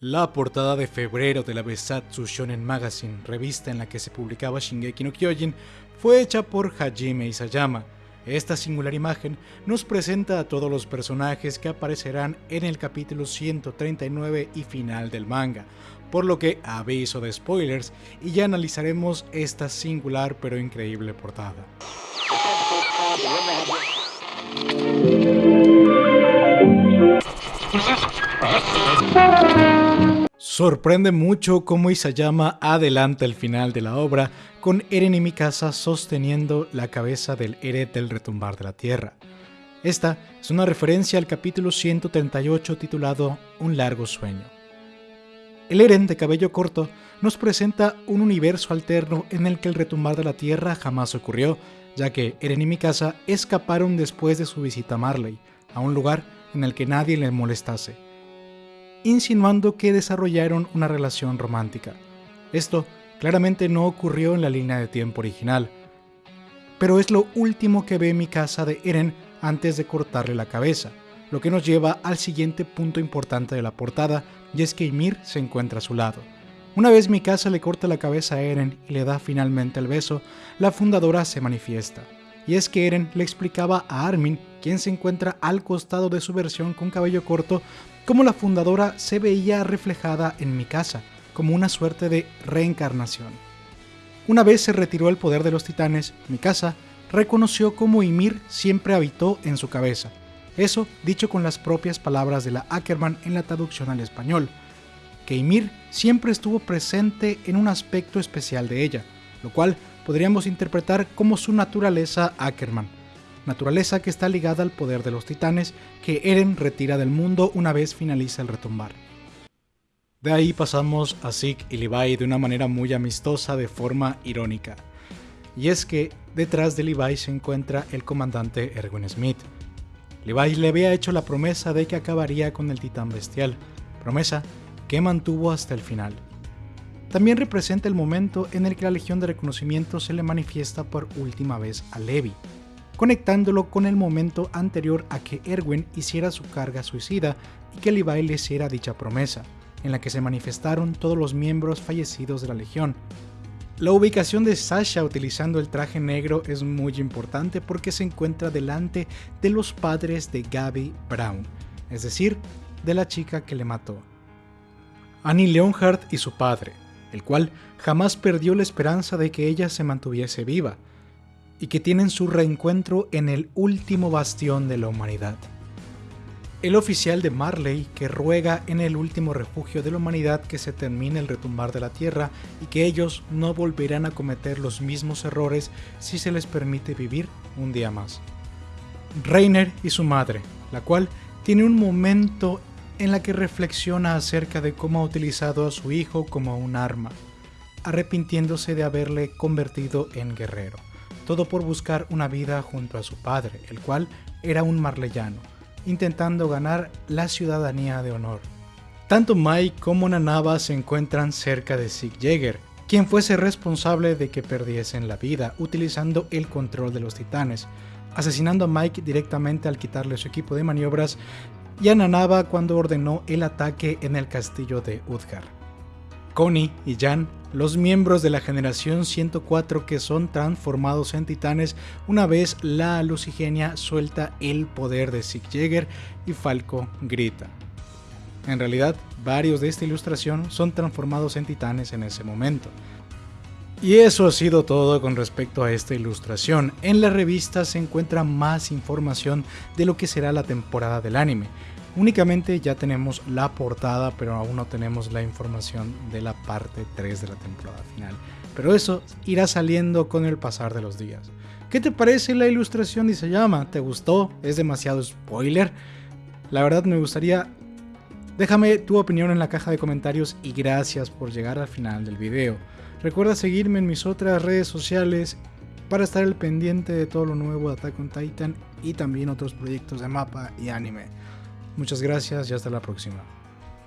La portada de febrero de la Besatsu Shonen Magazine, revista en la que se publicaba Shingeki no Kyojin, fue hecha por Hajime Isayama. Esta singular imagen nos presenta a todos los personajes que aparecerán en el capítulo 139 y final del manga, por lo que aviso de spoilers y ya analizaremos esta singular pero increíble portada. Sorprende mucho cómo Isayama adelanta el final de la obra con Eren y Mikasa sosteniendo la cabeza del Eren del retumbar de la tierra. Esta es una referencia al capítulo 138 titulado Un largo sueño. El Eren de cabello corto nos presenta un universo alterno en el que el retumbar de la tierra jamás ocurrió, ya que Eren y Mikasa escaparon después de su visita a Marley, a un lugar en el que nadie les molestase insinuando que desarrollaron una relación romántica. Esto claramente no ocurrió en la línea de tiempo original, pero es lo último que ve mi casa de Eren antes de cortarle la cabeza, lo que nos lleva al siguiente punto importante de la portada, y es que Ymir se encuentra a su lado. Una vez mi casa le corta la cabeza a Eren y le da finalmente el beso, la fundadora se manifiesta. Y es que Eren le explicaba a Armin, quien se encuentra al costado de su versión con cabello corto, cómo la fundadora se veía reflejada en mi casa, como una suerte de reencarnación. Una vez se retiró el poder de los titanes, mi casa reconoció cómo Ymir siempre habitó en su cabeza. Eso dicho con las propias palabras de la Ackerman en la traducción al español, que Ymir siempre estuvo presente en un aspecto especial de ella, lo cual podríamos interpretar como su naturaleza Ackerman, naturaleza que está ligada al poder de los titanes que Eren retira del mundo una vez finaliza el retumbar. De ahí pasamos a Zeke y Levi de una manera muy amistosa de forma irónica. Y es que detrás de Levi se encuentra el comandante Erwin Smith. Levi le había hecho la promesa de que acabaría con el titán bestial, promesa que mantuvo hasta el final. También representa el momento en el que la Legión de Reconocimiento se le manifiesta por última vez a Levi, conectándolo con el momento anterior a que Erwin hiciera su carga suicida y que Levi le hiciera dicha promesa, en la que se manifestaron todos los miembros fallecidos de la Legión. La ubicación de Sasha utilizando el traje negro es muy importante porque se encuentra delante de los padres de Gabby Brown, es decir, de la chica que le mató. Annie Leonhardt y su padre, el cual jamás perdió la esperanza de que ella se mantuviese viva, y que tienen su reencuentro en el último bastión de la humanidad. El oficial de Marley que ruega en el último refugio de la humanidad que se termine el retumbar de la Tierra y que ellos no volverán a cometer los mismos errores si se les permite vivir un día más. Reiner y su madre, la cual tiene un momento en la que reflexiona acerca de cómo ha utilizado a su hijo como un arma, arrepintiéndose de haberle convertido en guerrero todo por buscar una vida junto a su padre, el cual era un marleyano, intentando ganar la ciudadanía de honor. Tanto Mike como Nanaba se encuentran cerca de Sig Jäger, quien fuese responsable de que perdiesen la vida utilizando el control de los titanes, asesinando a Mike directamente al quitarle su equipo de maniobras y a Nanaba cuando ordenó el ataque en el castillo de Udgar. Connie y Jan los miembros de la generación 104 que son transformados en titanes una vez la lucigenia suelta el poder de Sig Jäger y Falco grita. En realidad, varios de esta ilustración son transformados en titanes en ese momento. Y eso ha sido todo con respecto a esta ilustración. En la revista se encuentra más información de lo que será la temporada del anime. Únicamente ya tenemos la portada, pero aún no tenemos la información de la parte 3 de la temporada final. Pero eso irá saliendo con el pasar de los días. ¿Qué te parece la ilustración de llama? ¿Te gustó? ¿Es demasiado spoiler? La verdad me gustaría... Déjame tu opinión en la caja de comentarios y gracias por llegar al final del video. Recuerda seguirme en mis otras redes sociales para estar al pendiente de todo lo nuevo de Attack on Titan y también otros proyectos de mapa y anime. Muchas gracias y hasta la próxima.